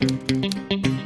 Música